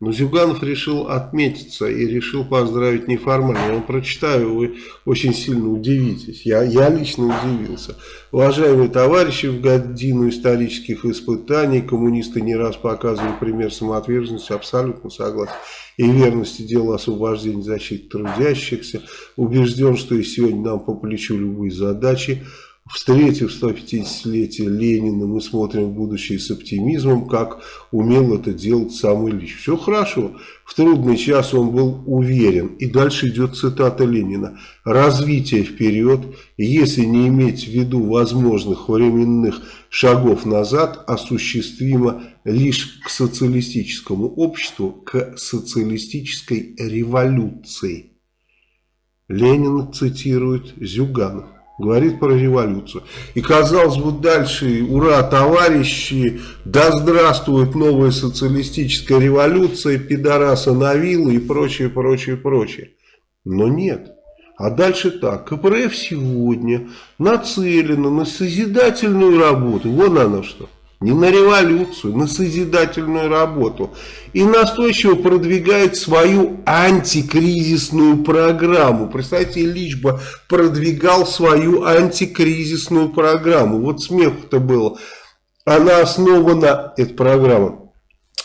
Но Зюганов решил отметиться и решил поздравить неформально. Я вам прочитаю, вы очень сильно удивитесь. Я, я лично удивился. Уважаемые товарищи, в годину исторических испытаний коммунисты не раз показывали пример самоотверженности, абсолютно согласен, и верности дела освобождения защиты трудящихся. Убежден, что и сегодня нам по плечу любые задачи. Встретив 150-летие Ленина, мы смотрим в будущее с оптимизмом, как умел это делать сам Ильич. Все хорошо. В трудный час он был уверен. И дальше идет цитата Ленина. Развитие вперед, если не иметь в виду возможных временных шагов назад, осуществимо лишь к социалистическому обществу, к социалистической революции. Ленин цитирует Зюганов говорит про революцию. И казалось бы дальше, ура, товарищи, да здравствует новая социалистическая революция, пидораса на виллы и прочее, прочее, прочее. Но нет. А дальше так, КПРФ сегодня нацелено на созидательную работу. Вон оно что не на революцию, на созидательную работу. И настойчиво продвигает свою антикризисную программу. Представьте, Ильич бы продвигал свою антикризисную программу. Вот смех-то было. Она основана, эта программа,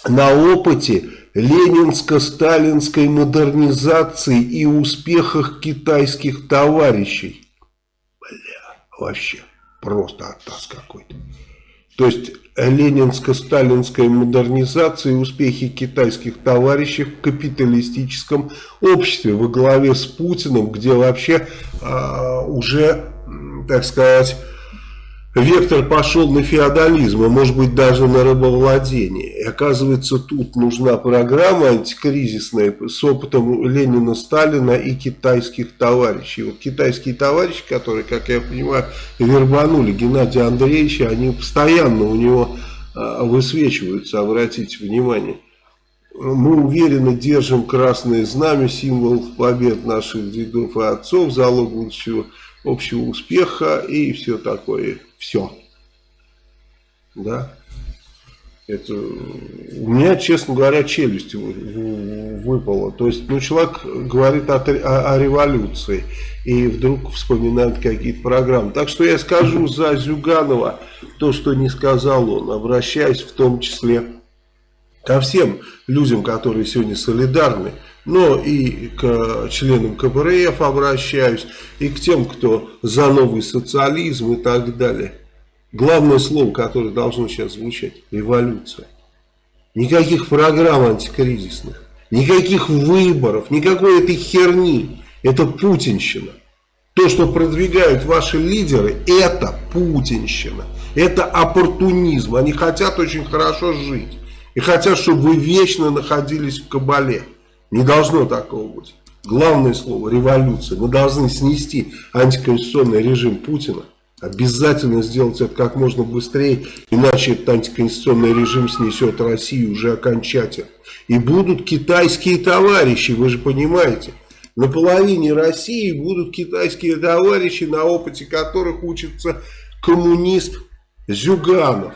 на опыте ленинско-сталинской модернизации и успехах китайских товарищей. Бля, вообще просто оттас какой-то. То есть ленинско-сталинской модернизации и успехи китайских товарищей в капиталистическом обществе во главе с Путиным, где вообще э, уже, так сказать, Вектор пошел на феодализм, а может быть даже на рабовладение. И оказывается, тут нужна программа антикризисная с опытом Ленина, Сталина и китайских товарищей. Вот китайские товарищи, которые, как я понимаю, вербанули Геннадия Андреевича, они постоянно у него а, высвечиваются, обратите внимание. Мы уверенно держим красное знамя, символ побед наших дедов и отцов, залог будущего общего успеха и все такое все. Да. Это у меня, честно говоря, челюсть выпала. То есть, ну, человек говорит о, о, о революции и вдруг вспоминает какие-то программы. Так что я скажу за Зюганова то, что не сказал он, обращаясь в том числе ко всем людям, которые сегодня солидарны, но и к членам КПРФ обращаюсь, и к тем, кто за новый социализм и так далее. Главное слово, которое должно сейчас звучать – революция. Никаких программ антикризисных, никаких выборов, никакой этой херни. Это путинщина. То, что продвигают ваши лидеры, это путинщина. Это оппортунизм. Они хотят очень хорошо жить. И хотят, чтобы вы вечно находились в кабале. Не должно такого быть. Главное слово – революция. Мы должны снести антиконституционный режим Путина. Обязательно сделать это как можно быстрее, иначе этот антиконституционный режим снесет Россию уже окончательно. И будут китайские товарищи, вы же понимаете. На половине России будут китайские товарищи, на опыте которых учится коммунист Зюганов.